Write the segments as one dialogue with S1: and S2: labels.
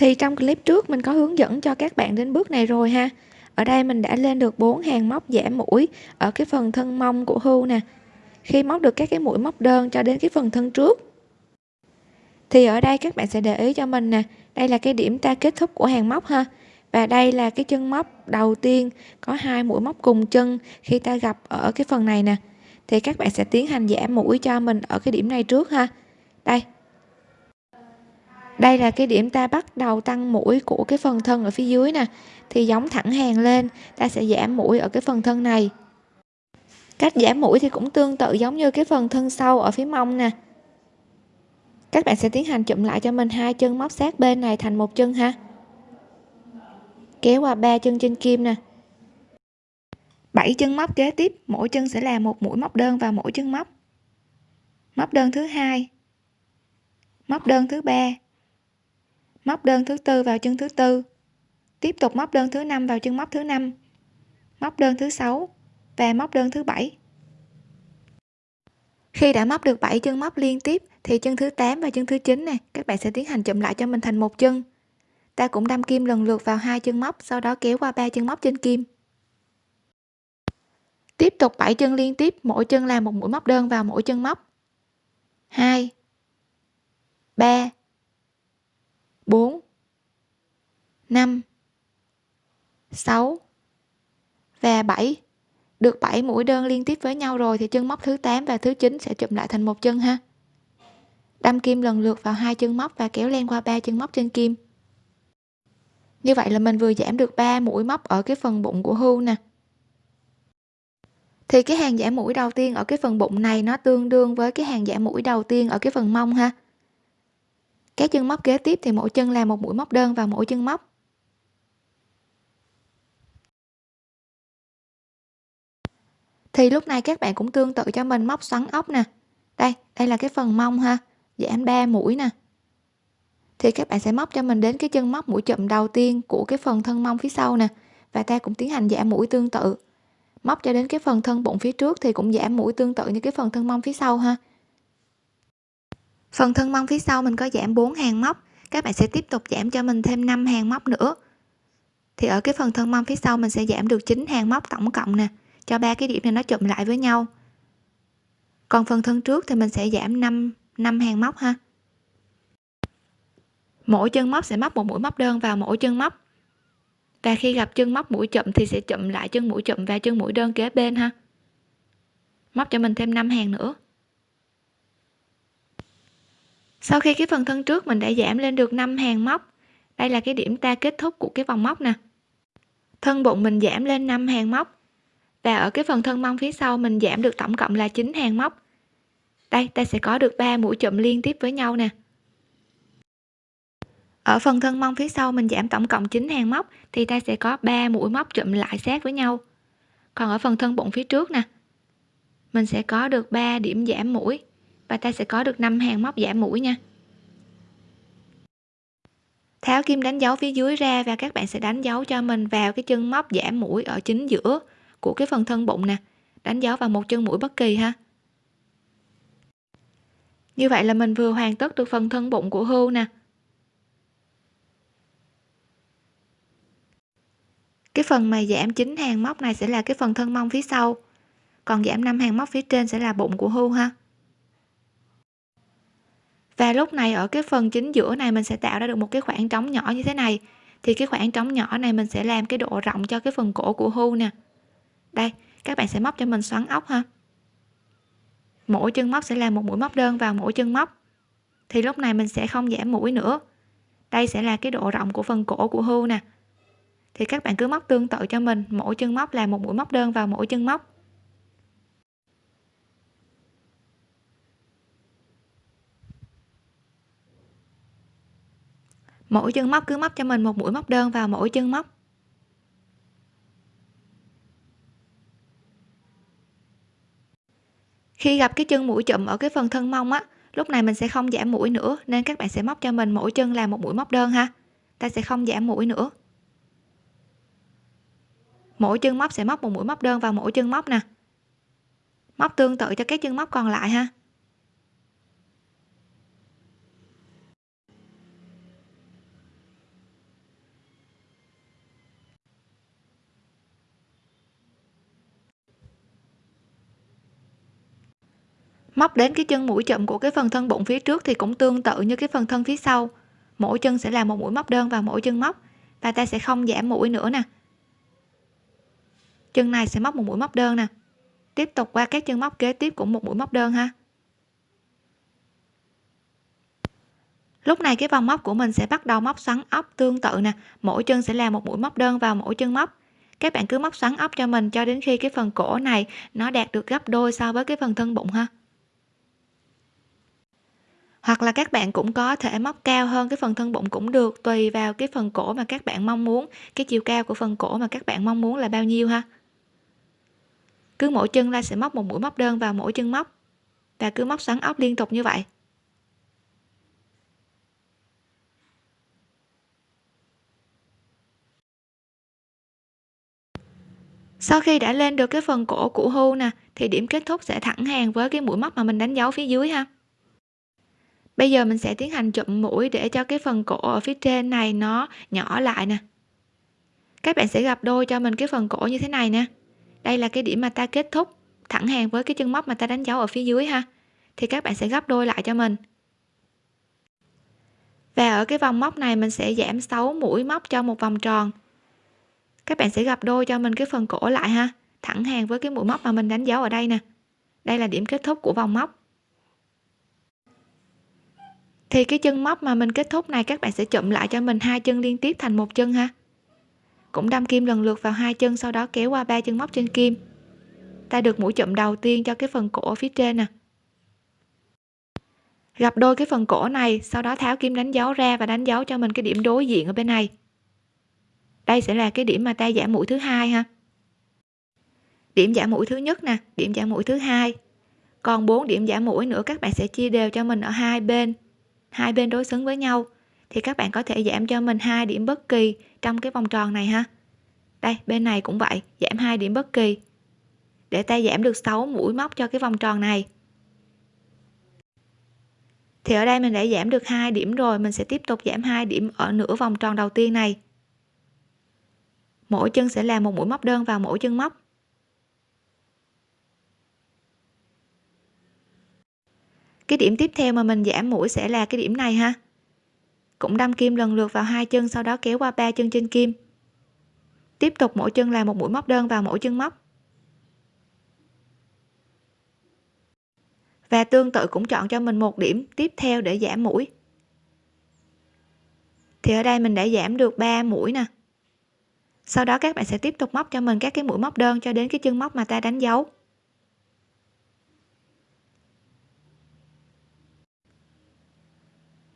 S1: thì trong clip trước mình có hướng dẫn cho các bạn đến bước này rồi ha. Ở đây mình đã lên được 4 hàng móc giảm mũi ở cái phần thân mông của hưu nè. Khi móc được các cái mũi móc đơn cho đến cái phần thân trước. Thì ở đây các bạn sẽ để ý cho mình nè, đây là cái điểm ta kết thúc của hàng móc ha. Và đây là cái chân móc đầu tiên có hai mũi móc cùng chân khi ta gặp ở cái phần này nè. Thì các bạn sẽ tiến hành giảm mũi cho mình ở cái điểm này trước ha. Đây đây là cái điểm ta bắt đầu tăng mũi của cái phần thân ở phía dưới nè. Thì giống thẳng hàng lên, ta sẽ giảm mũi ở cái phần thân này. Cách giảm mũi thì cũng tương tự giống như cái phần thân sau ở phía mông nè. Các bạn sẽ tiến hành chụm lại cho mình hai chân móc sát bên này thành một chân ha. Kéo qua ba chân trên kim nè. 7 chân móc kế tiếp, mỗi chân sẽ là một mũi móc đơn vào mỗi chân móc. Móc đơn thứ hai. Móc đơn thứ ba móc đơn thứ tư vào chân thứ tư. Tiếp tục móc đơn thứ năm vào chân móc thứ năm. Móc đơn thứ sáu và móc đơn thứ bảy. Khi đã móc được 7 chân móc liên tiếp, thì chân thứ 8 và chân thứ 9 này các bạn sẽ tiến hành chụm lại cho mình thành một chân. Ta cũng đâm kim lần lượt vào hai chân móc, sau đó kéo qua ba chân móc trên kim. Tiếp tục 7 chân liên tiếp, mỗi chân là một mũi móc đơn vào mỗi chân móc. 2 3 4 5 6 và 7 được 7 mũi đơn liên tiếp với nhau rồi thì chân móc thứ 8 và thứ 9 sẽ chụm lại thành một chân ha. Đâm kim lần lượt vào hai chân móc và kéo len qua ba chân móc trên kim. Như vậy là mình vừa giảm được 3 mũi móc ở cái phần bụng của hưu nè. Thì cái hàng giảm mũi đầu tiên ở cái phần bụng này nó tương đương với cái hàng giảm mũi đầu tiên ở cái phần mông ha các chân móc kế tiếp thì mỗi chân làm một mũi móc đơn vào mỗi chân móc. Thì lúc này các bạn cũng tương tự cho mình móc xoắn ốc nè. Đây đây là cái phần mông ha giảm 3 mũi nè. Thì các bạn sẽ móc cho mình đến cái chân móc mũi chậm đầu tiên của cái phần thân mông phía sau nè, và ta cũng tiến hành giảm mũi tương tự. Móc cho đến cái phần thân bụng phía trước thì cũng giảm mũi tương tự như cái phần thân mông phía sau ha phần thân mông phía sau mình có giảm 4 hàng móc. Các bạn sẽ tiếp tục giảm cho mình thêm 5 hàng móc nữa. Thì ở cái phần thân mông phía sau mình sẽ giảm được 9 hàng móc tổng cộng nè, cho ba cái điểm này nó chụm lại với nhau. Còn phần thân trước thì mình sẽ giảm 5 5 hàng móc ha. Mỗi chân móc sẽ móc một mũi móc đơn vào mỗi chân móc. Và khi gặp chân móc mũi chậm thì sẽ chậm lại chân mũi chậm và chân mũi đơn kế bên ha. Móc cho mình thêm 5 hàng nữa sau khi cái phần thân trước mình đã giảm lên được 5 hàng móc, đây là cái điểm ta kết thúc của cái vòng móc nè. Thân bụng mình giảm lên 5 hàng móc và ở cái phần thân mông phía sau mình giảm được tổng cộng là 9 hàng móc. Đây, ta sẽ có được 3 mũi chụm liên tiếp với nhau nè. Ở phần thân mông phía sau mình giảm tổng cộng 9 hàng móc thì ta sẽ có 3 mũi móc chụm lại sát với nhau. Còn ở phần thân bụng phía trước nè, mình sẽ có được 3 điểm giảm mũi và ta sẽ có được 5 hàng móc giảm mũi nha. Tháo kim đánh dấu phía dưới ra và các bạn sẽ đánh dấu cho mình vào cái chân móc giảm mũi ở chính giữa của cái phần thân bụng nè. Đánh dấu vào một chân mũi bất kỳ ha. Như vậy là mình vừa hoàn tất được phần thân bụng của hươu nè. Cái phần mà giảm chín hàng móc này sẽ là cái phần thân mông phía sau. Còn giảm 5 hàng móc phía trên sẽ là bụng của hươu ha và lúc này ở cái phần chính giữa này mình sẽ tạo ra được một cái khoảng trống nhỏ như thế này. Thì cái khoảng trống nhỏ này mình sẽ làm cái độ rộng cho cái phần cổ của hươu nè. Đây, các bạn sẽ móc cho mình xoắn ốc ha. Mỗi chân móc sẽ là một mũi móc đơn vào mỗi chân móc. Thì lúc này mình sẽ không giảm mũi nữa. Đây sẽ là cái độ rộng của phần cổ của hươu nè. Thì các bạn cứ móc tương tự cho mình, mỗi chân móc là một mũi móc đơn vào mỗi chân móc. Mỗi chân móc cứ móc cho mình một mũi móc đơn vào mỗi chân móc. Khi gặp cái chân mũi chụm ở cái phần thân mông á, lúc này mình sẽ không giảm mũi nữa, nên các bạn sẽ móc cho mình mỗi chân là một mũi móc đơn ha. Ta sẽ không giảm mũi nữa. Mỗi chân móc sẽ móc một mũi móc đơn vào mỗi chân móc nè. Móc tương tự cho các chân móc còn lại ha. Móc đến cái chân mũi chậm của cái phần thân bụng phía trước thì cũng tương tự như cái phần thân phía sau. Mỗi chân sẽ là một mũi móc đơn vào mỗi chân móc. Và ta sẽ không giảm mũi nữa nè. Chân này sẽ móc một mũi móc đơn nè. Tiếp tục qua các chân móc kế tiếp cũng một mũi móc đơn ha. Lúc này cái vòng móc của mình sẽ bắt đầu móc xoắn ốc tương tự nè. Mỗi chân sẽ là một mũi móc đơn vào mỗi chân móc. Các bạn cứ móc xoắn ốc cho mình cho đến khi cái phần cổ này nó đạt được gấp đôi so với cái phần thân bụng ha hoặc là các bạn cũng có thể móc cao hơn cái phần thân bụng cũng được, tùy vào cái phần cổ mà các bạn mong muốn. Cái chiều cao của phần cổ mà các bạn mong muốn là bao nhiêu ha? Cứ mỗi chân la sẽ móc một mũi móc đơn vào mỗi chân móc. Và cứ móc xoắn ốc liên tục như vậy. Sau khi đã lên được cái phần cổ của hưu nè, thì điểm kết thúc sẽ thẳng hàng với cái mũi móc mà mình đánh dấu phía dưới ha bây giờ mình sẽ tiến hành chụm mũi để cho cái phần cổ ở phía trên này nó nhỏ lại nè. Các bạn sẽ gặp đôi cho mình cái phần cổ như thế này nè. Đây là cái điểm mà ta kết thúc thẳng hàng với cái chân móc mà ta đánh dấu ở phía dưới ha. Thì các bạn sẽ gấp đôi lại cho mình. Và ở cái vòng móc này mình sẽ giảm 6 mũi móc cho một vòng tròn. Các bạn sẽ gặp đôi cho mình cái phần cổ lại ha. Thẳng hàng với cái mũi móc mà mình đánh dấu ở đây nè. Đây là điểm kết thúc của vòng móc thì cái chân móc mà mình kết thúc này, các bạn sẽ chụm lại cho mình hai chân liên tiếp thành một chân ha. Cũng đâm kim lần lượt vào hai chân, sau đó kéo qua ba chân móc trên kim. Ta được mũi chụm đầu tiên cho cái phần cổ phía trên nè. Gặp đôi cái phần cổ này, sau đó tháo kim đánh dấu ra và đánh dấu cho mình cái điểm đối diện ở bên này. Đây sẽ là cái điểm mà ta giảm mũi thứ hai ha. Điểm giảm mũi thứ nhất nè, điểm giảm mũi thứ hai. Còn 4 điểm giảm mũi nữa, các bạn sẽ chia đều cho mình ở hai bên hai bên đối xứng với nhau, thì các bạn có thể giảm cho mình hai điểm bất kỳ trong cái vòng tròn này ha. Đây, bên này cũng vậy, giảm hai điểm bất kỳ, để ta giảm được 6 mũi móc cho cái vòng tròn này. Thì ở đây mình đã giảm được hai điểm rồi, mình sẽ tiếp tục giảm hai điểm ở nửa vòng tròn đầu tiên này. Mỗi chân sẽ làm một mũi móc đơn vào mỗi chân móc. Cái điểm tiếp theo mà mình giảm mũi sẽ là cái điểm này ha. Cũng đâm kim lần lượt vào hai chân, sau đó kéo qua ba chân trên kim. Tiếp tục mỗi chân là một mũi móc đơn vào mỗi chân móc. Và tương tự cũng chọn cho mình một điểm tiếp theo để giảm mũi. Thì ở đây mình đã giảm được 3 mũi nè. Sau đó các bạn sẽ tiếp tục móc cho mình các cái mũi móc đơn cho đến cái chân móc mà ta đánh dấu.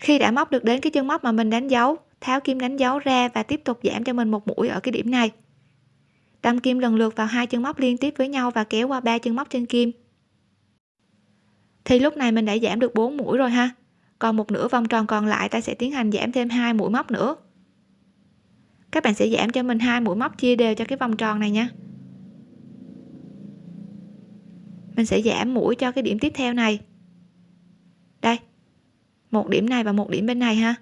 S1: Khi đã móc được đến cái chân móc mà mình đánh dấu, tháo kim đánh dấu ra và tiếp tục giảm cho mình một mũi ở cái điểm này. Đâm kim lần lượt vào hai chân móc liên tiếp với nhau và kéo qua ba chân móc trên kim. Thì lúc này mình đã giảm được 4 mũi rồi ha. Còn một nửa vòng tròn còn lại ta sẽ tiến hành giảm thêm hai mũi móc nữa. Các bạn sẽ giảm cho mình hai mũi móc chia đều cho cái vòng tròn này nha. Mình sẽ giảm mũi cho cái điểm tiếp theo này. Đây một điểm này và một điểm bên này ha.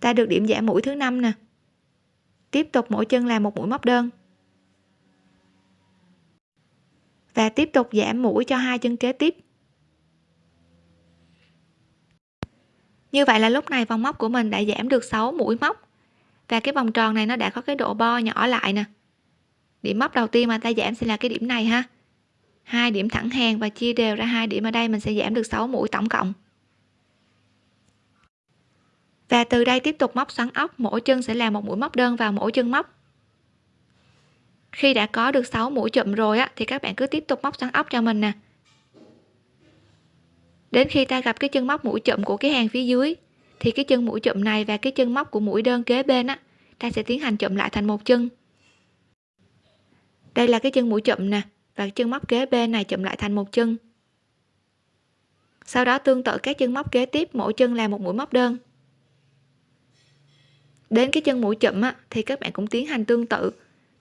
S1: Ta được điểm giảm mũi thứ năm nè. Tiếp tục mỗi chân làm một mũi móc đơn. Và tiếp tục giảm mũi cho hai chân kế tiếp. Như vậy là lúc này vòng móc của mình đã giảm được 6 mũi móc. Và cái vòng tròn này nó đã có cái độ bo nhỏ lại nè. Điểm móc đầu tiên mà ta giảm sẽ là cái điểm này ha hai điểm thẳng hàng và chia đều ra hai điểm ở đây, mình sẽ giảm được 6 mũi tổng cộng. Và từ đây tiếp tục móc xoắn ốc, mỗi chân sẽ là một mũi móc đơn vào mỗi chân móc. Khi đã có được 6 mũi chụm rồi á, thì các bạn cứ tiếp tục móc xoắn ốc cho mình nè. Đến khi ta gặp cái chân móc mũi chụm của cái hàng phía dưới, thì cái chân mũi chụm này và cái chân móc của mũi đơn kế bên á, ta sẽ tiến hành chụm lại thành một chân. Đây là cái chân mũi chụm nè và chân móc kế bên này chụm lại thành một chân. Sau đó tương tự các chân móc kế tiếp mỗi chân là một mũi móc đơn. Đến cái chân mũi chụm á, thì các bạn cũng tiến hành tương tự.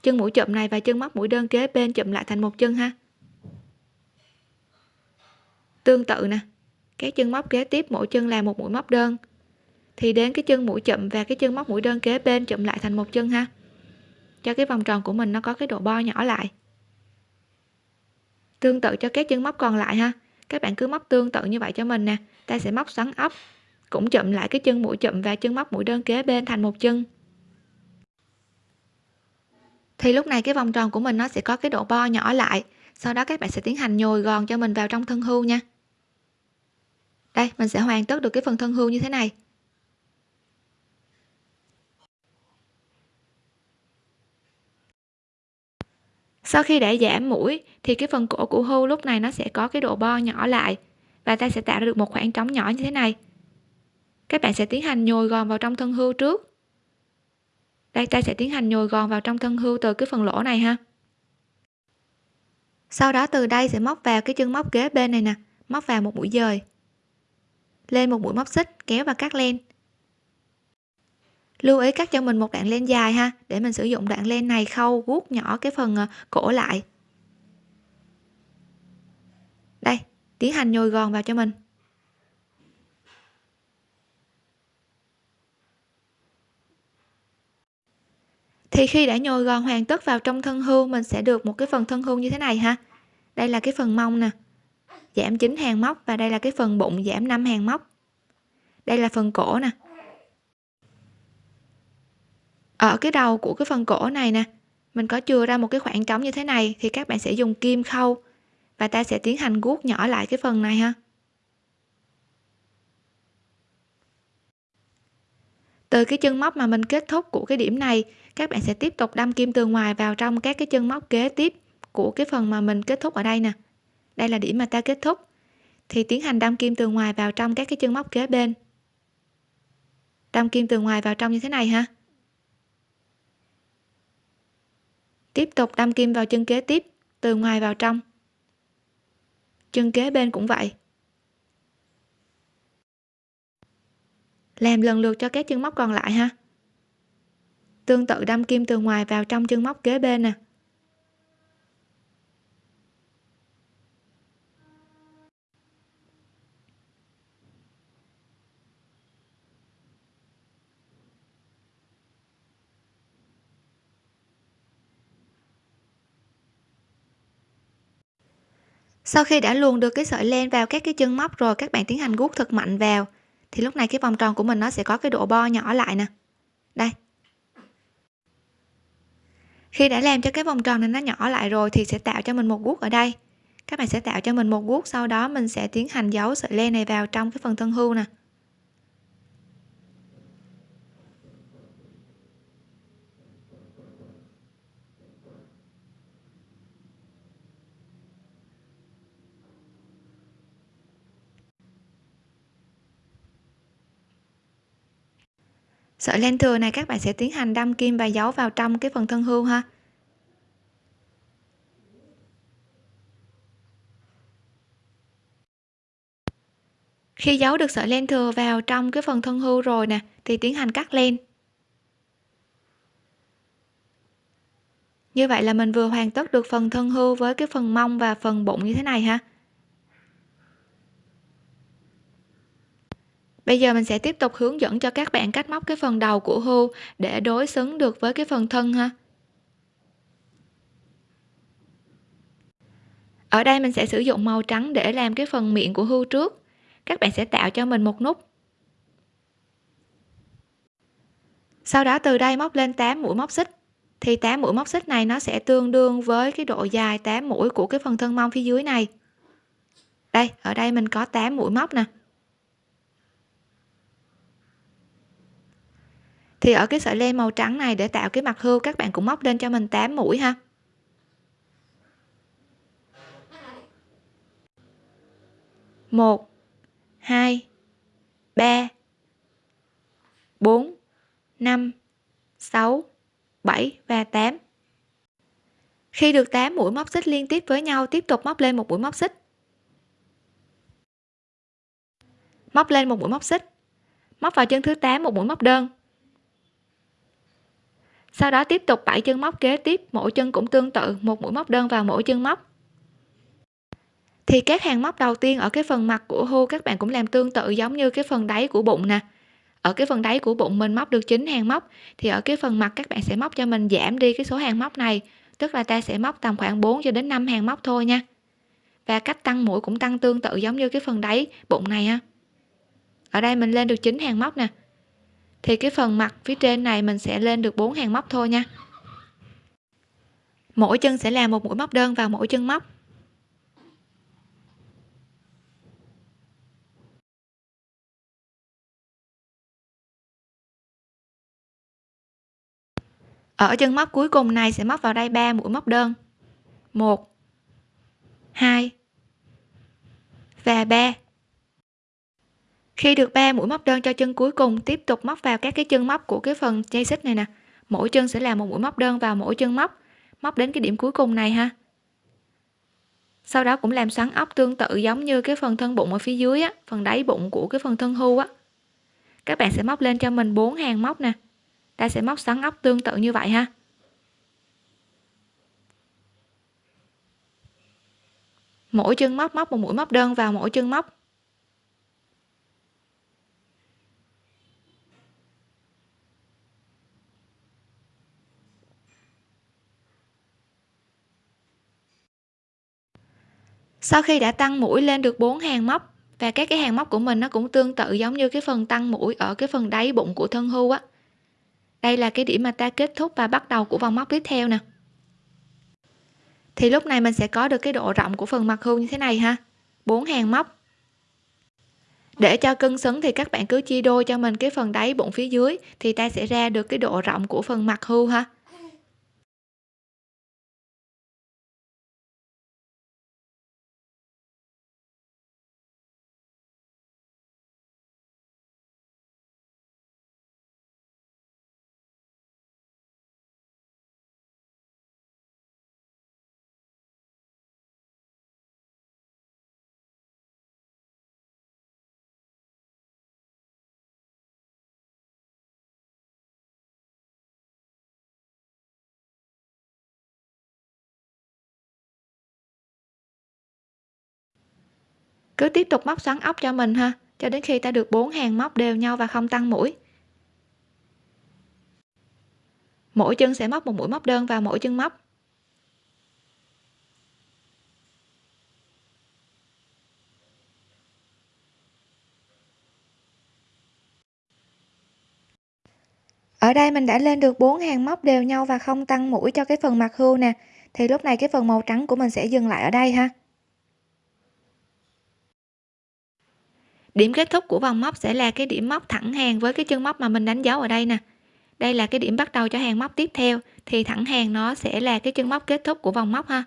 S1: Chân mũi chụm này và chân móc mũi đơn kế bên chụm lại thành một chân ha. Tương tự nè các chân móc kế tiếp mỗi chân là một mũi móc đơn. Thì đến cái chân mũi chậm và cái chân móc mũi đơn kế bên chụm lại thành một chân ha. Cho cái vòng tròn của mình nó có cái độ bo nhỏ lại tương tự cho các chân móc còn lại ha. Các bạn cứ móc tương tự như vậy cho mình nè. Ta sẽ móc xoắn ốc, cũng chụm lại cái chân mũi chụm và chân móc mũi đơn kế bên thành một chân. Thì lúc này cái vòng tròn của mình nó sẽ có cái độ bo nhỏ lại. Sau đó các bạn sẽ tiến hành nhồi gòn cho mình vào trong thân hưu nha. Đây, mình sẽ hoàn tất được cái phần thân hưu như thế này. Sau khi đã giảm mũi, thì cái phần cổ của hưu lúc này nó sẽ có cái độ bo nhỏ lại và ta sẽ tạo ra được một khoảng trống nhỏ như thế này. Các bạn sẽ tiến hành nhồi gòn vào trong thân hưu trước. Đây, ta sẽ tiến hành nhồi gòn vào trong thân hưu từ cái phần lỗ này ha. Sau đó từ đây sẽ móc vào cái chân móc kế bên này nè, móc vào một mũi dời. Lên một mũi móc xích, kéo và cắt len lưu ý cắt cho mình một đoạn len dài ha, để mình sử dụng đoạn len này khâu guốc nhỏ cái phần ờ, cổ lại. Đây, tiến hành nhồi gòn vào cho mình. Thì khi đã nhồi gòn hoàn tất vào trong thân hưu mình sẽ được một cái phần thân hưu như thế này ha. Đây là cái phần mông nè, giảm 9 hàng móc và đây là cái phần bụng, giảm 5 hàng móc. Đây là phần cổ nè ở cái đầu của cái phần cổ này nè, mình có chừa ra một cái khoảng trống như thế này thì các bạn sẽ dùng kim khâu và ta sẽ tiến hành guốc nhỏ lại cái phần này ha. Từ cái chân móc mà mình kết thúc của cái điểm này, các bạn sẽ tiếp tục đâm kim từ ngoài vào trong các cái chân móc kế tiếp của cái phần mà mình kết thúc ở đây nè. Đây là điểm mà ta kết thúc. Thì tiến hành đâm kim từ ngoài vào trong các cái chân móc kế bên. Đâm kim từ ngoài vào trong như thế này ha. Tiếp tục đâm kim vào chân kế tiếp, từ ngoài vào trong. Chân kế bên cũng vậy. Làm lần lượt cho các chân móc còn lại ha. Tương tự đâm kim từ ngoài vào trong chân móc kế bên nè. Sau khi đã luồn được cái sợi len vào các cái chân móc rồi, các bạn tiến hành guốc thật mạnh vào, thì lúc này cái vòng tròn của mình nó sẽ có cái độ bo nhỏ lại nè. Đây. Khi đã làm cho cái vòng tròn này nó nhỏ lại rồi thì sẽ tạo cho mình một guốc ở đây. Các bạn sẽ tạo cho mình một guốc, sau đó mình sẽ tiến hành giấu sợi len này vào trong cái phần thân hưu nè. Sợi len thừa này các bạn sẽ tiến hành đâm kim và giấu vào trong cái phần thân hưu ha. Khi giấu được sợi len thừa vào trong cái phần thân hưu rồi nè, thì tiến hành cắt len. Như vậy là mình vừa hoàn tất được phần thân hưu với cái phần mông và phần bụng như thế này ha. Bây giờ mình sẽ tiếp tục hướng dẫn cho các bạn cách móc cái phần đầu của hưu để đối xứng được với cái phần thân ha. Ở đây mình sẽ sử dụng màu trắng để làm cái phần miệng của hưu trước. Các bạn sẽ tạo cho mình một nút. Sau đó từ đây móc lên 8 mũi móc xích. Thì 8 mũi móc xích này nó sẽ tương đương với cái độ dài 8 mũi của cái phần thân mông phía dưới này. Đây, ở đây mình có 8 mũi móc nè. Thì ở cái sợi len màu trắng này để tạo cái mặt hươu, các bạn cũng móc lên cho mình 8 mũi ha. Một, hai, ba, bốn, năm, sáu, bảy và tám. Khi được 8 mũi móc xích liên tiếp với nhau, tiếp tục móc lên một mũi móc xích. Móc lên một mũi móc xích. Móc vào chân thứ 8 một mũi móc đơn sau đó tiếp tục 7 chân móc kế tiếp, mỗi chân cũng tương tự, một mũi móc đơn vào mỗi chân móc. Thì các hàng móc đầu tiên ở cái phần mặt của hươu các bạn cũng làm tương tự giống như cái phần đáy của bụng nè. Ở cái phần đáy của bụng mình móc được 9 hàng móc, thì ở cái phần mặt các bạn sẽ móc cho mình giảm đi cái số hàng móc này, tức là ta sẽ móc tầm khoảng 4 cho đến 5 hàng móc thôi nha. Và cách tăng mũi cũng tăng tương tự giống như cái phần đáy bụng này ha ở đây mình lên được 9 hàng móc nè thì cái phần mặt phía trên này mình sẽ lên được 4 hàng móc thôi nha. Mỗi chân sẽ làm một mũi móc đơn vào mỗi chân móc. Ở chân móc cuối cùng này sẽ móc vào đây 3 mũi móc đơn. 1 2 và 3 khi được ba mũi móc đơn cho chân cuối cùng, tiếp tục móc vào các cái chân móc của cái phần dây xích này nè. Mỗi chân sẽ là một mũi móc đơn vào mỗi chân móc. Móc đến cái điểm cuối cùng này ha. Sau đó cũng làm xoắn ốc tương tự giống như cái phần thân bụng ở phía dưới á, phần đáy bụng của cái phần thân hưu á. Các bạn sẽ móc lên cho mình bốn hàng móc nè. Ta sẽ móc xoắn ốc tương tự như vậy ha. Mỗi chân móc móc một mũi móc đơn vào mỗi chân móc. Sau khi đã tăng mũi lên được 4 hàng móc, và các cái hàng móc của mình nó cũng tương tự giống như cái phần tăng mũi ở cái phần đáy bụng của thân hưu á. Đây là cái điểm mà ta kết thúc và bắt đầu của vòng móc tiếp theo nè. Thì lúc này mình sẽ có được cái độ rộng của phần mặt hưu như thế này ha. Bốn hàng móc. Để cho cân xứng thì các bạn cứ chia đôi cho mình cái phần đáy bụng phía dưới, thì ta sẽ ra được cái độ rộng của phần mặt hưu ha. Cứ tiếp tục móc xoắn ốc cho mình ha, cho đến khi ta được bốn hàng móc đều nhau và không tăng mũi. Mỗi chân sẽ móc một mũi móc đơn vào mỗi chân móc. Ở đây mình đã lên được bốn hàng móc đều nhau và không tăng mũi cho cái phần mặt hưu nè, thì lúc này cái phần màu trắng của mình sẽ dừng lại ở đây ha. Điểm kết thúc của vòng móc sẽ là cái điểm móc thẳng hàng với cái chân móc mà mình đánh dấu ở đây nè. Đây là cái điểm bắt đầu cho hàng móc tiếp theo, thì thẳng hàng nó sẽ là cái chân móc kết thúc của vòng móc ha.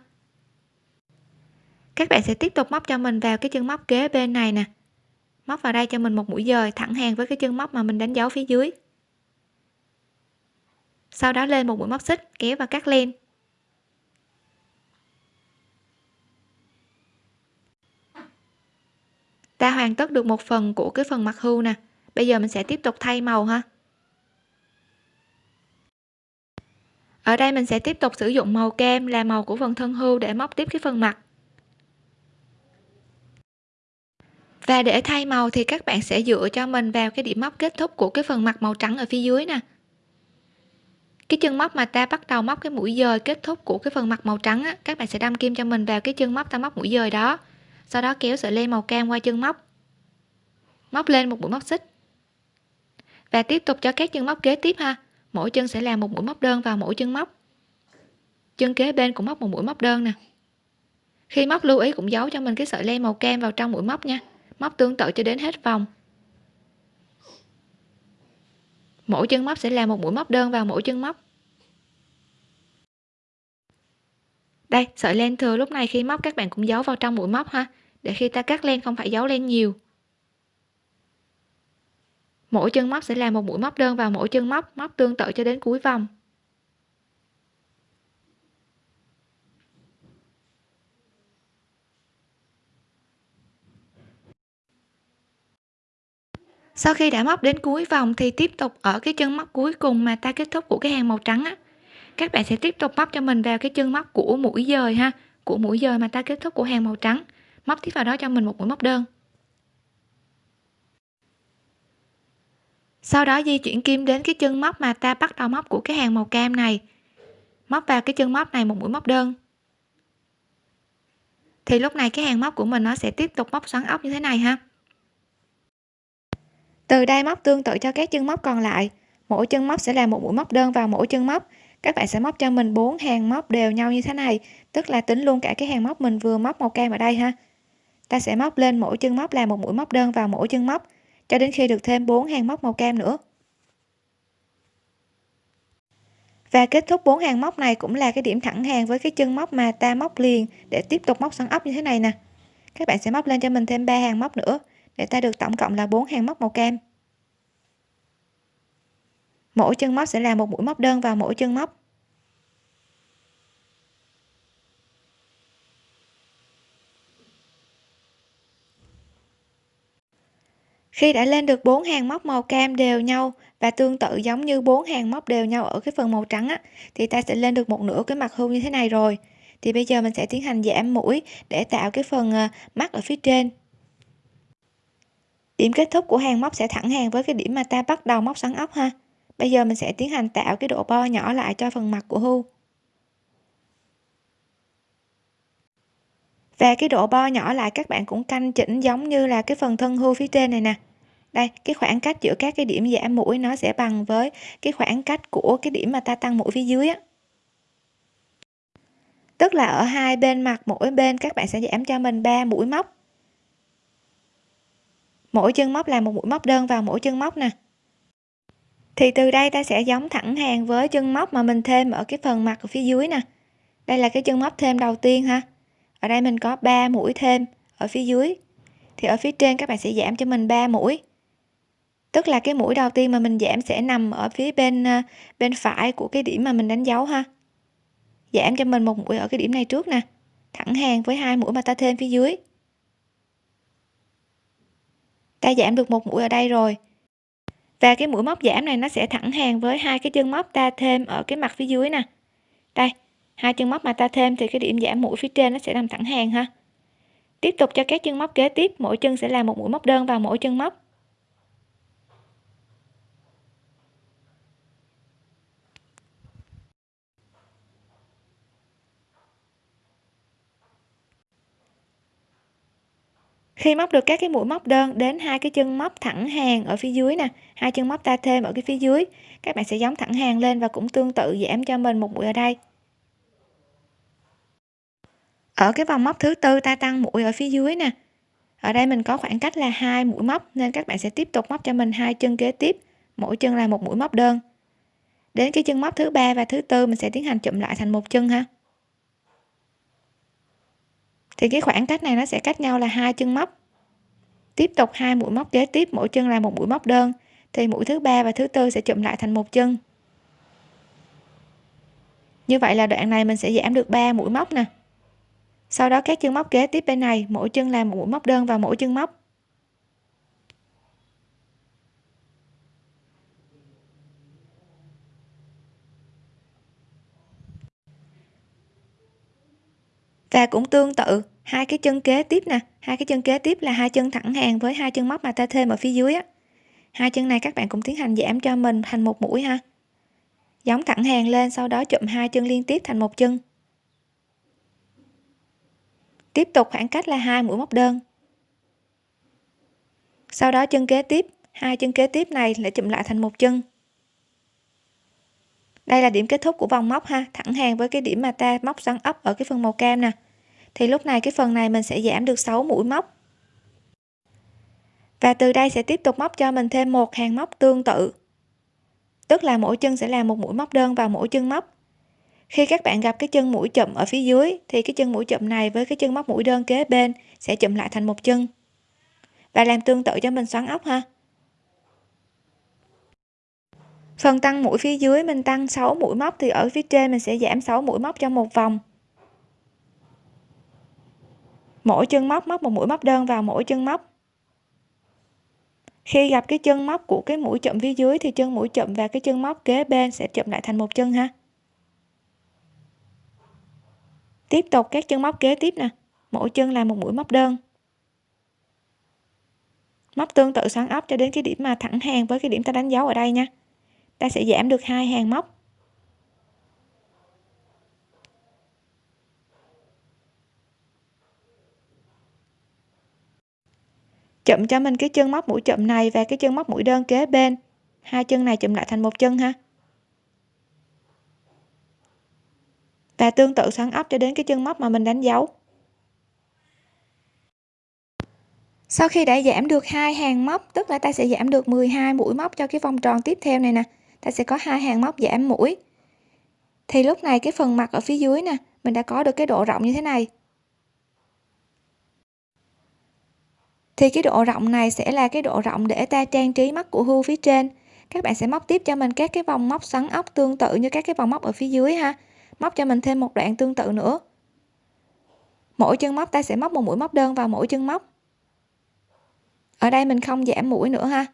S1: Các bạn sẽ tiếp tục móc cho mình vào cái chân móc kế bên này nè. Móc vào đây cho mình một mũi dời thẳng hàng với cái chân móc mà mình đánh dấu phía dưới. Sau đó lên một mũi móc xích, kéo và cắt len. Ta hoàn tất được một phần của cái phần mặt hưu nè. Bây giờ mình sẽ tiếp tục thay màu ha. Ở đây mình sẽ tiếp tục sử dụng màu kem là màu của phần thân hưu để móc tiếp cái phần mặt. Và để thay màu thì các bạn sẽ dựa cho mình vào cái điểm móc kết thúc của cái phần mặt màu trắng ở phía dưới nè. Cái chân móc mà ta bắt đầu móc cái mũi dời kết thúc của cái phần mặt màu trắng á, các bạn sẽ đâm kim cho mình vào cái chân móc ta móc mũi dời đó sau đó kéo sợi len màu cam qua chân móc. Móc lên một mũi móc xích. Và tiếp tục cho các chân móc kế tiếp ha. Mỗi chân sẽ làm một mũi móc đơn vào mỗi chân móc. Chân kế bên cũng móc một mũi móc đơn nè. Khi móc lưu ý cũng giấu cho mình cái sợi len màu cam vào trong mũi móc nha. Móc tương tự cho đến hết vòng. Mỗi chân móc sẽ làm một mũi móc đơn vào mỗi chân móc. Đây, sợi len thừa lúc này khi móc các bạn cũng giấu vào trong mũi móc ha để khi ta cắt len không phải giấu len nhiều. Mỗi chân móc sẽ làm một mũi móc đơn vào mỗi chân móc móc tương tự cho đến cuối vòng. Sau khi đã móc đến cuối vòng thì tiếp tục ở cái chân móc cuối cùng mà ta kết thúc của cái hàng màu trắng á. Các bạn sẽ tiếp tục móc cho mình vào cái chân móc của mũi dời ha, của mũi dời mà ta kết thúc của hàng màu trắng móc tiếp vào đó cho mình một mũi móc đơn. Sau đó di chuyển kim đến cái chân móc mà ta bắt đầu móc của cái hàng màu cam này. Móc vào cái chân móc này một mũi móc đơn. Thì lúc này cái hàng móc của mình nó sẽ tiếp tục móc xoắn ốc như thế này ha. Từ đây móc tương tự cho các chân móc còn lại. Mỗi chân móc sẽ là một mũi móc đơn vào mỗi chân móc. Các bạn sẽ móc cho mình bốn hàng móc đều nhau như thế này, tức là tính luôn cả cái hàng móc mình vừa móc màu cam ở đây ha ta sẽ móc lên mỗi chân móc là một mũi móc đơn vào mỗi chân móc, cho đến khi được thêm 4 hàng móc màu cam nữa. Và kết thúc bốn hàng móc này cũng là cái điểm thẳng hàng với cái chân móc mà ta móc liền để tiếp tục móc xoắn ốc như thế này nè. Các bạn sẽ móc lên cho mình thêm 3 hàng móc nữa, để ta được tổng cộng là 4 hàng móc màu cam. Mỗi chân móc sẽ là một mũi móc đơn vào mỗi chân móc. Khi đã lên được bốn hàng móc màu cam đều nhau và tương tự giống như bốn hàng móc đều nhau ở cái phần màu trắng á, thì ta sẽ lên được một nửa cái mặt hưu như thế này rồi. Thì bây giờ mình sẽ tiến hành giảm mũi để tạo cái phần ờ, mắt ở phía trên. Điểm kết thúc của hàng móc sẽ thẳng hàng với cái điểm mà ta bắt đầu móc xoắn ốc ha. Bây giờ mình sẽ tiến hành tạo cái độ bo nhỏ lại cho phần mặt của hưu. Và cái độ bo nhỏ lại các bạn cũng canh chỉnh giống như là cái phần thân hưu phía trên này nè đây, cái khoảng cách giữa các cái điểm giảm mũi nó sẽ bằng với cái khoảng cách của cái điểm mà ta tăng mũi phía dưới á. Tức là ở hai bên mặt, mỗi bên các bạn sẽ giảm cho mình 3 mũi móc. Mỗi chân móc là một mũi móc đơn vào mỗi chân móc nè. Thì từ đây ta sẽ giống thẳng hàng với chân móc mà mình thêm ở cái phần mặt ở phía dưới nè. Đây là cái chân móc thêm đầu tiên ha. Ở đây mình có 3 mũi thêm ở phía dưới. Thì ở phía trên các bạn sẽ giảm cho mình 3 mũi tức là cái mũi đầu tiên mà mình giảm sẽ nằm ở phía bên ờ, bên phải của cái điểm mà mình đánh dấu ha. Giảm cho mình một mũi ở cái điểm này trước nè. Thẳng hàng với hai mũi mà ta thêm phía dưới. Ta giảm được một mũi ở đây rồi. Và cái mũi móc giảm này nó sẽ thẳng hàng với hai cái chân móc ta thêm ở cái mặt phía dưới nè. Đây, hai chân móc mà ta thêm thì cái điểm giảm mũi phía trên nó sẽ nằm thẳng hàng ha. Tiếp tục cho các chân móc kế tiếp, mỗi chân sẽ là một mũi móc đơn vào mỗi chân móc. Khi móc được các cái mũi móc đơn đến hai cái chân móc thẳng hàng ở phía dưới nè, hai chân móc ta thêm ở cái phía dưới, các bạn sẽ giống thẳng hàng lên và cũng tương tự giảm cho mình một mũi ở đây. Ở cái vòng móc thứ tư ta tăng mũi ở phía dưới nè. Ở đây mình có khoảng cách là hai mũi móc, nên các bạn sẽ tiếp tục móc cho mình hai chân kế tiếp, mỗi chân là một mũi móc đơn. Đến cái chân móc thứ ba và thứ tư mình sẽ tiến hành chụm lại thành một chân ha thì cái khoảng cách này nó sẽ cách nhau là hai chân móc. Tiếp tục hai mũi móc kế tiếp, mỗi chân là một mũi móc đơn. Thì mũi thứ ba và thứ tư sẽ chụm lại thành một chân. Như vậy là đoạn này mình sẽ giảm được 3 mũi móc nè. Sau đó các chân móc kế tiếp bên này, mỗi chân làm một mũi móc đơn vào mỗi chân móc. Và cũng tương tự hai cái chân kế tiếp nè. Hai cái chân kế tiếp là hai chân thẳng hàng với hai chân móc mà ta thêm ở phía dưới á. Hai chân này các bạn cũng tiến hành giảm cho mình thành một mũi ha. Giống thẳng hàng lên, sau đó chụm hai chân liên tiếp thành một chân. Tiếp tục khoảng cách là hai mũi móc đơn. Sau đó chân kế tiếp, hai chân kế tiếp này lại chụm lại thành một chân. Đây là điểm kết thúc của vòng móc ha. Thẳng hàng với cái điểm mà ta móc xoắn ốc ở cái phần màu cam nè thì lúc này cái phần này mình sẽ giảm được 6 mũi móc. Và từ đây sẽ tiếp tục móc cho mình thêm một hàng móc tương tự. Tức là mỗi chân sẽ là một mũi móc đơn vào mỗi chân móc. Khi các bạn gặp cái chân mũi chậm ở phía dưới, thì cái chân mũi chậm này với cái chân móc mũi đơn kế bên sẽ chụm lại thành một chân. Và làm tương tự cho mình xoắn ốc ha. Phần tăng mũi phía dưới mình tăng 6 mũi móc thì ở phía trên mình sẽ giảm 6 mũi móc cho một vòng mỗi chân móc móc một mũi móc đơn vào mỗi chân móc. Khi gặp cái chân móc của cái mũi chậm phía dưới thì chân mũi chậm và cái chân móc kế bên sẽ chụm lại thành một chân ha. Tiếp tục, các chân móc kế tiếp nè. Mỗi chân là một mũi móc đơn. Móc tương tự xoắn ốc cho đến cái điểm mà thẳng hàng với cái điểm ta đánh dấu ở đây nha. Ta sẽ giảm được hai hàng móc. Chụm cho mình cái chân móc mũi chụm này và cái chân móc mũi đơn kế bên. Hai chân này chụm lại thành một chân ha. Và tương tự xoắn ốc cho đến cái chân móc mà mình đánh dấu. Sau khi đã giảm được hai hàng móc, tức là ta sẽ giảm được 12 mũi móc cho cái vòng tròn tiếp theo này nè, ta sẽ có hai hàng móc giảm mũi. Thì lúc này cái phần mặt ở phía dưới nè, mình đã có được cái độ rộng như thế này. Thì cái độ rộng này sẽ là cái độ rộng để ta trang trí mắt của hươu phía trên. Các bạn sẽ móc tiếp cho mình các cái vòng móc xoắn ốc tương tự như các cái vòng móc ở phía dưới ha. Móc cho mình thêm một đoạn tương tự nữa. Mỗi chân móc ta sẽ móc một mũi móc đơn vào mỗi chân móc. Ở đây mình không giảm mũi nữa ha.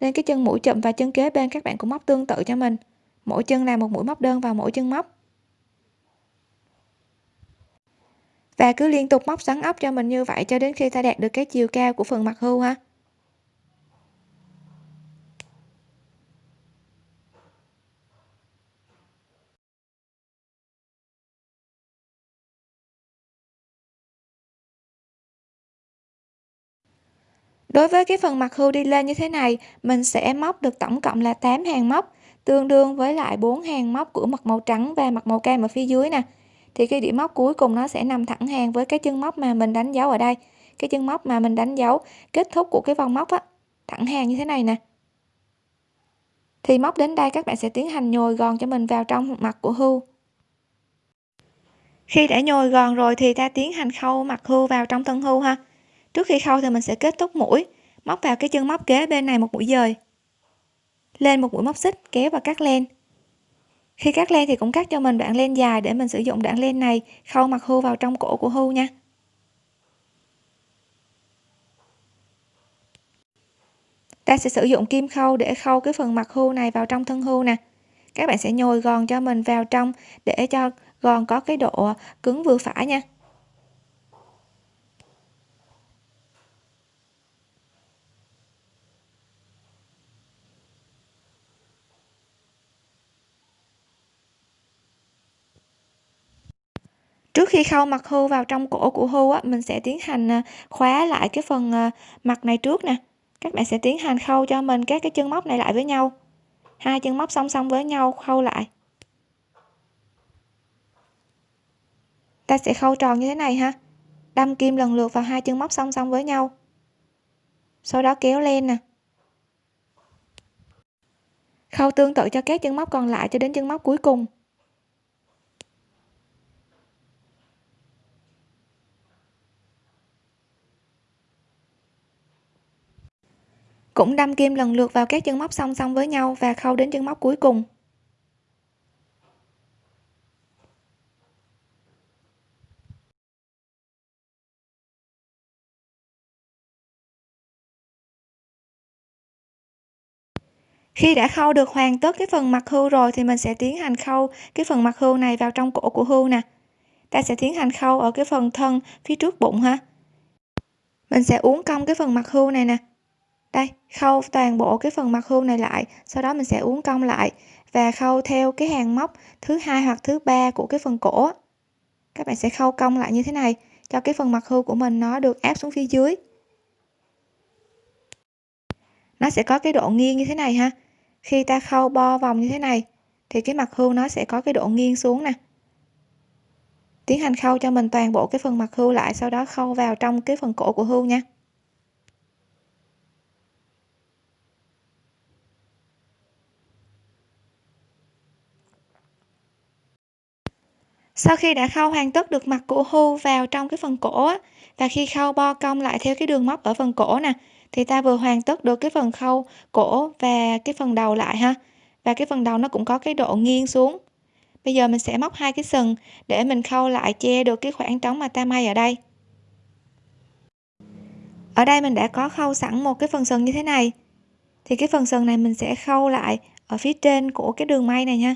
S1: Nên cái chân mũi chậm và chân kế bên các bạn cũng móc tương tự cho mình. Mỗi chân là một mũi móc đơn vào mỗi chân móc. Và cứ liên tục móc xoắn ốc cho mình như vậy cho đến khi ta đạt được cái chiều cao của phần mặt hưu ha. Đối với cái phần mặt hưu đi lên như thế này, mình sẽ móc được tổng cộng là 8 hàng móc, tương đương với lại 4 hàng móc của mặt màu trắng và mặt màu cam ở phía dưới nè thì cái điểm móc cuối cùng nó sẽ nằm thẳng hàng với cái chân móc mà mình đánh dấu ở đây. Cái chân móc mà mình đánh dấu kết thúc của cái vòng móc á, thẳng hàng như thế này nè. Thì móc đến đây các bạn sẽ tiến hành nhồi gòn cho mình vào trong mặt của hưu. Khi đã nhồi gòn rồi thì ta tiến hành khâu mặt hưu vào trong thân hưu ha. Trước khi khâu thì mình sẽ kết thúc mũi, móc vào cái chân móc kế bên này một mũi dời. Lên một mũi móc xích, kéo và cắt len khi cắt len thì cũng cắt cho mình đoạn len dài để mình sử dụng đoạn len này. Khâu mặt hưu vào trong cổ của hưu nha. Ta sẽ sử dụng kim khâu để khâu cái phần mặt hưu này vào trong thân hưu nè. Các bạn sẽ nhồi gòn cho mình vào trong để cho gòn có cái độ cứng vừa phải nha. Trước khi khâu mặt hưu vào trong cổ của hưu á, mình sẽ tiến hành à, khóa lại cái phần à, mặt này trước nè. Các bạn sẽ tiến hành khâu cho mình các cái chân móc này lại với nhau. Hai chân móc song song với nhau khâu lại. Ta sẽ khâu tròn như thế này ha. Đâm kim lần lượt vào hai chân móc song song với nhau. Sau đó kéo lên nè. Khâu tương tự cho các chân móc còn lại cho đến chân móc cuối cùng. Cũng đâm kim lần lượt vào các chân móc song song với nhau và khâu đến chân móc cuối cùng. Khi đã khâu được hoàn tất cái phần mặt hưu rồi thì mình sẽ tiến hành khâu cái phần mặt hưu này vào trong cổ của hưu nè. Ta sẽ tiến hành khâu ở cái phần thân phía trước bụng ha. Mình sẽ uốn cong cái phần mặt hưu này nè đây, khâu toàn bộ cái phần mặt hươu này lại, sau đó mình sẽ uốn cong lại. Và khâu theo cái hàng móc thứ hai hoặc thứ ba của cái phần cổ các bạn sẽ khâu cong lại như thế này, cho cái phần mặt hươu của mình nó được áp xuống phía dưới. Nó sẽ có cái độ nghiêng như thế này ha. Khi ta khâu bo vòng như thế này, thì cái mặt hươu nó sẽ có cái độ nghiêng xuống nè. Tiến hành khâu cho mình toàn bộ cái phần mặt hươu lại, sau đó khâu vào trong cái phần cổ của hươu nha. Sau khi đã khâu hoàn tất được mặt của hưu vào trong cái phần cổ á, và khi khâu bo cong lại theo cái đường móc ở phần cổ nè thì ta vừa hoàn tất được cái phần khâu cổ và cái phần đầu lại ha. Và cái phần đầu nó cũng có cái độ nghiêng xuống. Bây giờ mình sẽ móc hai cái sừng để mình khâu lại che được cái khoảng trống mà ta may ở đây. Ở đây mình đã có khâu sẵn một cái phần sừng như thế này. Thì cái phần sừng này mình sẽ khâu lại ở phía trên của cái đường may này nha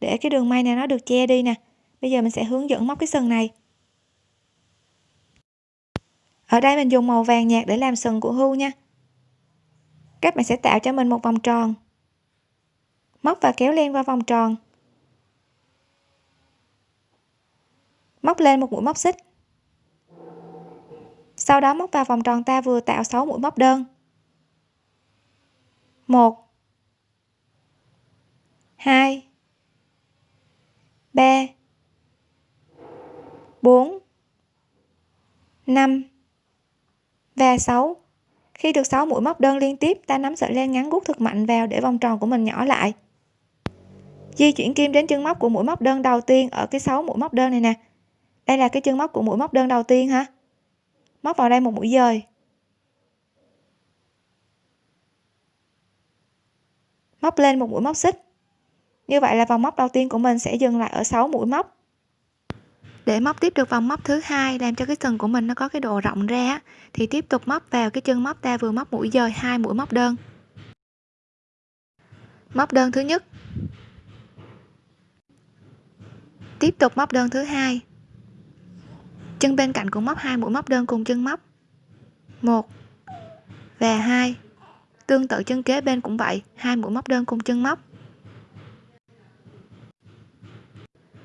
S1: để cái đường may này nó được che đi nè bây giờ mình sẽ hướng dẫn móc cái sừng này. Ở đây mình dùng màu vàng nhạt để làm sừng của hươu nha. Các bạn sẽ tạo cho mình một vòng tròn. Móc và kéo len qua vòng tròn. Móc lên một mũi móc xích. Sau đó móc vào vòng tròn ta vừa tạo 6 mũi móc đơn. 1 2 3 4 5 và 6 khi được 6 mũi móc đơn liên tiếp, ta nắm sợi len ngắn gút thật mạnh vào để vòng tròn của mình nhỏ lại. Di chuyển kim đến chân móc của mũi móc đơn đầu tiên ở cái 6 mũi móc đơn này nè. Đây là cái chân móc của mũi móc đơn đầu tiên ha. Móc vào đây một mũi dời. Móc lên một mũi móc xích. Như vậy là vòng móc đầu tiên của mình sẽ dừng lại ở 6 mũi móc để móc tiếp được vòng móc thứ hai làm cho cái sừng của mình nó có cái độ rộng ra thì tiếp tục móc vào cái chân móc ta vừa móc mũi dời hai mũi móc đơn. Móc đơn thứ nhất. Tiếp tục móc đơn thứ hai. Chân bên cạnh cũng móc hai mũi móc đơn cùng chân móc. Một và hai. Tương tự chân kế bên cũng vậy, hai mũi móc đơn cùng chân móc.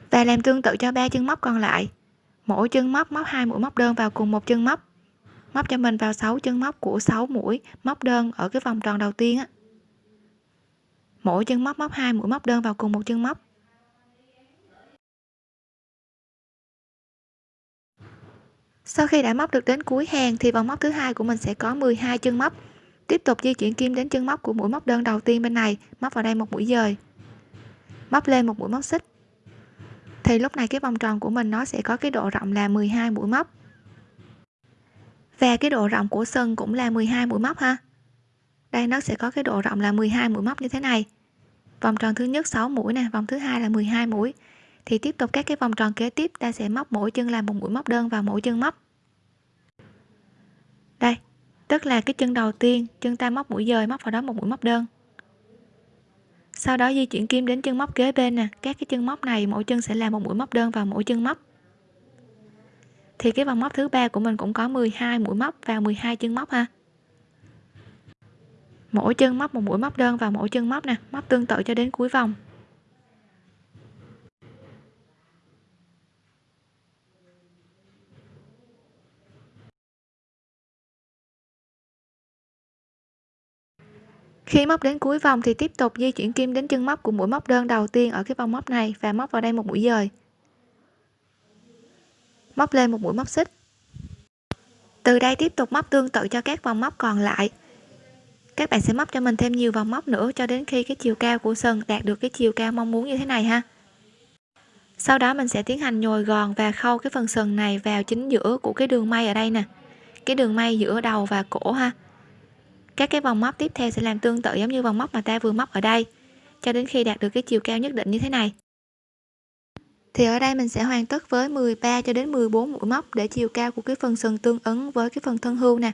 S1: Và làm tương tự cho ba chân móc còn lại. Mỗi chân móc móc hai mũi móc đơn vào cùng một chân móc. Móc cho mình vào 6 chân móc của 6 mũi móc đơn ở cái vòng tròn đầu tiên á. Mỗi chân móc móc hai mũi móc đơn vào cùng một chân móc. Sau khi đã móc được đến cuối hàng thì vòng móc thứ hai của mình sẽ có 12 chân móc. Tiếp tục di chuyển kim đến chân móc của mũi móc đơn đầu tiên bên này, móc vào đây một mũi dời. Móc lên một mũi móc xích thì lúc này cái vòng tròn của mình nó sẽ có cái độ rộng là 12 mũi móc. Và cái độ rộng của sừng cũng là 12 mũi móc ha. Đây, nó sẽ có cái độ rộng là 12 mũi móc như thế này. Vòng tròn thứ nhất 6 mũi nè, vòng thứ hai là 12 mũi. Thì tiếp tục các cái vòng tròn kế tiếp, ta sẽ móc mỗi chân làm một mũi móc đơn vào mỗi chân móc. Đây, tức là cái chân đầu tiên, chân ta móc mũi dời móc vào đó một mũi móc đơn sau đó di chuyển kim đến chân móc kế bên nè. Các cái chân móc này mỗi chân sẽ là một mũi móc đơn vào mỗi chân móc. Thì cái vòng móc thứ ba của mình cũng có 12 mũi móc vào 12 chân móc ha. Mỗi chân móc một mũi móc đơn vào mỗi chân móc nè, móc tương tự cho đến cuối vòng. Khi móc đến cuối vòng thì tiếp tục di chuyển kim đến chân móc của mũi móc đơn đầu tiên ở cái vòng móc này và móc vào đây một mũi dời. Móc lên một mũi móc xích. Từ đây tiếp tục móc tương tự cho các vòng móc còn lại. Các bạn sẽ móc cho mình thêm nhiều vòng móc nữa cho đến khi cái chiều cao của sừng đạt được cái chiều cao mong muốn như thế này ha. Sau đó mình sẽ tiến hành nhồi gòn và khâu cái phần sừng này vào chính giữa của cái đường may ở đây nè. Cái đường may giữa đầu và cổ ha các cái vòng móc tiếp theo sẽ làm tương tự giống như vòng móc mà ta vừa móc ở đây, cho đến khi đạt được cái chiều cao nhất định như thế này. Thì ở đây mình sẽ hoàn tất với 13 cho đến 14 mũi móc để chiều cao của cái phần sừng tương ứng với cái phần thân hưu nè.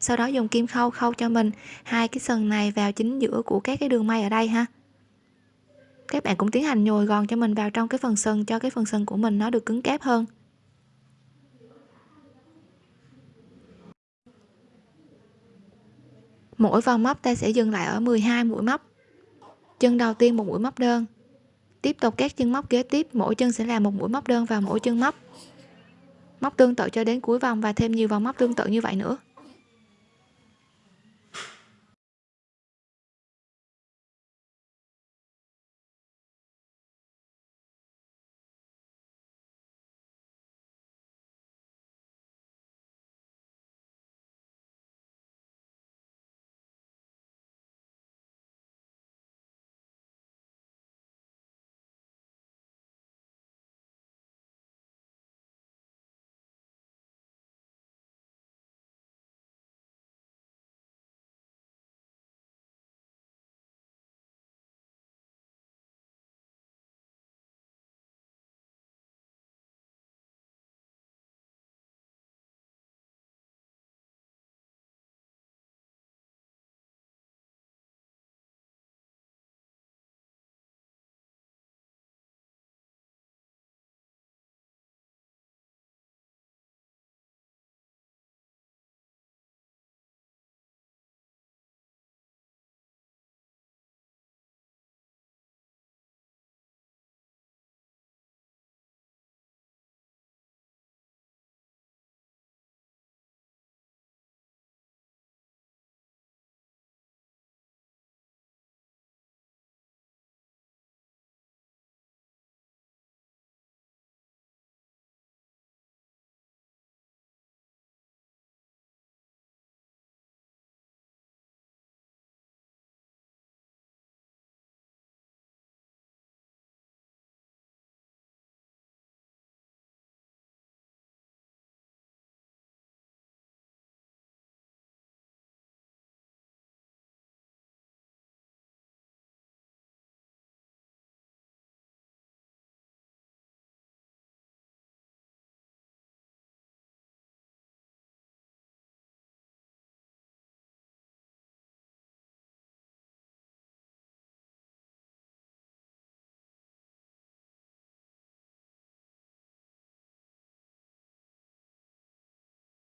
S1: Sau đó dùng kim khâu khâu cho mình hai cái sừng này vào chính giữa của các cái đường may ở đây ha. Các bạn cũng tiến hành nhồi gòn cho mình vào trong cái phần sừng, cho cái phần sừng của mình nó được cứng cáp hơn. Mỗi vòng móc ta sẽ dừng lại ở 12 mũi móc. Chân đầu tiên một mũi móc đơn. Tiếp tục các chân móc kế tiếp, mỗi chân sẽ là một mũi móc đơn vào mỗi chân móc. Móc tương tự cho đến cuối vòng và thêm nhiều vòng móc tương tự như vậy nữa.